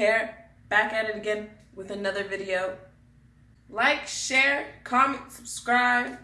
care. back at it again with another video. Like, share, comment, subscribe.